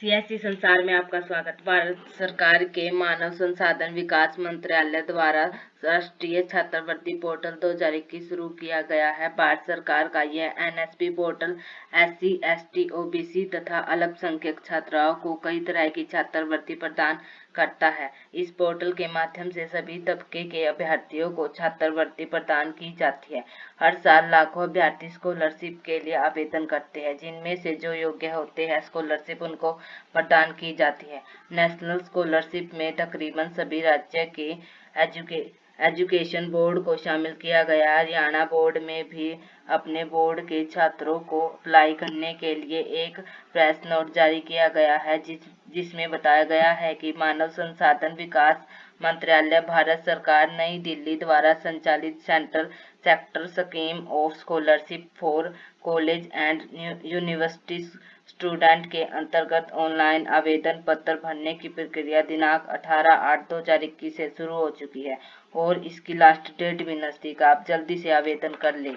CSC संसार में आपका स्वागत। भारत सरकार के मानव संसाधन विकास मंत्रालय द्वारा राष्ट्रीय छात्रवृत्ति पोर्टल 2021 शुरू किया गया है। भारत सरकार का यह NSP portal SC, ST, OBC तथा अल्पसंख्यक छात्राओं को कई तरह की छात्रवृत्ति प्रदान करता है। इस पोर्टल के माध्यम से सभी तबके के अभ्यर्थियों को छात्रवृत्ति प्रदान की जाती है। हर साल लाखों अभ्यर्थी स्कॉलरशिप के लिए आवेदन करते हैं जिनमें से जो योग्य होते हैं स्कॉलरशिप उनको प्रदान की जाती है। नेशनल स्कॉलरशिप में तकरीबन सभी राज्य के एजुके एजुकेशन बोर्ड को शामिल किया गया। हरियाणा बोर्ड में भी अपने बोर्ड के छात्रों को अप्लाई करने के लिए एक प्रेस नोट जारी किया गया है, जिस, जिसमें बताया गया है कि मानव संसाधन विकास मंत्रालय, भारत सरकार, नई दिल्ली द्वारा संचालित central sector scheme of scholarship for college and university student के अंतर्गत ऑनलाइन आवेदन पत्र भरने की प्रक्रिया दिनांक 18 आठ दो हज़ार इक्कीस से शुरू हो चुकी है और इसकी लास्ट डेट भी नज़दीक आप जल्दी से आवेदन कर ले।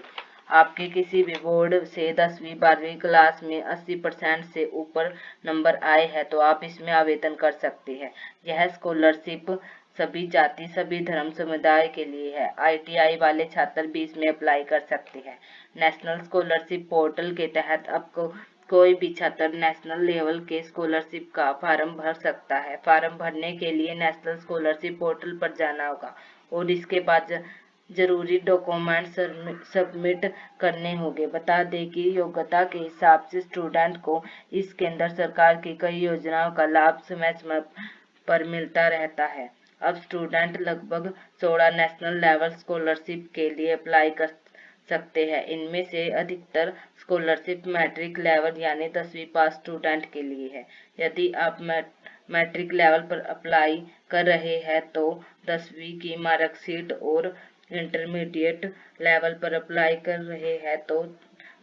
आपके किसी भी बोर्ड से दसवीं, बारहवीं क्लास में 80 परसेंट से ऊपर नंबर आए हैं तो आप इसमें आवेदन कर सकते हैं। यह स्कॉलरशिप सभी जाति, सभी धर्म, समुदाय के लिए है। आईटीआई वाले छात्र भी इसमें अप्लाई कर सकते हैं। नेशनल स्कॉलरशिप पोर्टल के तहत आपको कोई भी छात्र नेशनल लेवल के स्कॉलरशिप का फार्म भर सकता है। फार्म भरने के लिए नेशनल स्कॉलरशिप पोर्टल पर जाना होगा और इसके बाद ज़रूरी डॉक्यूमेंट सबमिट करने होंगे। बता दें कि योग्यता के हिसाब से स्टूडेंट को इस केंद्र सरकार की कई योजनाओं का लाभ समय समय पर मिलता रहता है। अब स्टूडेंट लगभग 16 नेशनल लेवल स्कॉलरशिप के लिए अप्लाई कर सकते हैं। इनमें से अधिकतर स्कॉलरशिप मैट्रिक लेवल यानी दसवीं पास स्टूडेंट के लिए है। यदि आप मैट्रिक लेवल पर अप्लाई कर रहे हैं तो दसवीं की मार्कशीट और इंटरमीडिएट लेवल पर अप्लाई कर रहे हैं तो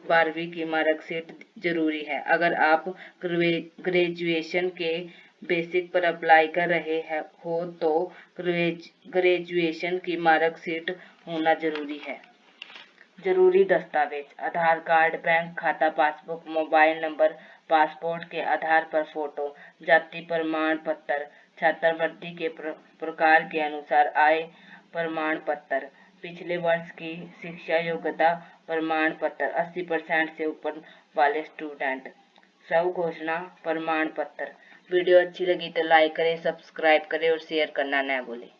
बारहवीं की मार्कशीट ज़रूरी है। अगर आप ग्रेजुएशन के बेसिक पर अप्लाई कर रहे हैं, हो तो ग्रेजुएशन की मार्कशीट होना ज़रूरी है। ज़रूरी दस्तावेज़, आधार कार्ड, बैंक खाता, पासबुक, मोबाइल नंबर, पासपोर्ट के आधार पर फ़ोटो, जाति प्रमाण पत्र, छात्रवृत्ति के प्रकार के अनुसार आय प्रमाण पत्र। पिछले वर्ष की शिक्षा योग्यता प्रमाण पत्र 80 परसेंट से ऊपर वाले स्टूडेंट। सब घोषणा प्रमाण पत्र। वीडियो अच्छी लगी तो लाइक करें, सब्सक्राइब करें और शेयर करना न भूलें।